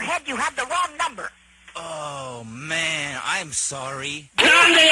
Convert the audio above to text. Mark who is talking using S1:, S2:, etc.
S1: head, you have the wrong number.
S2: Oh, man, I'm sorry.
S3: ¡Grande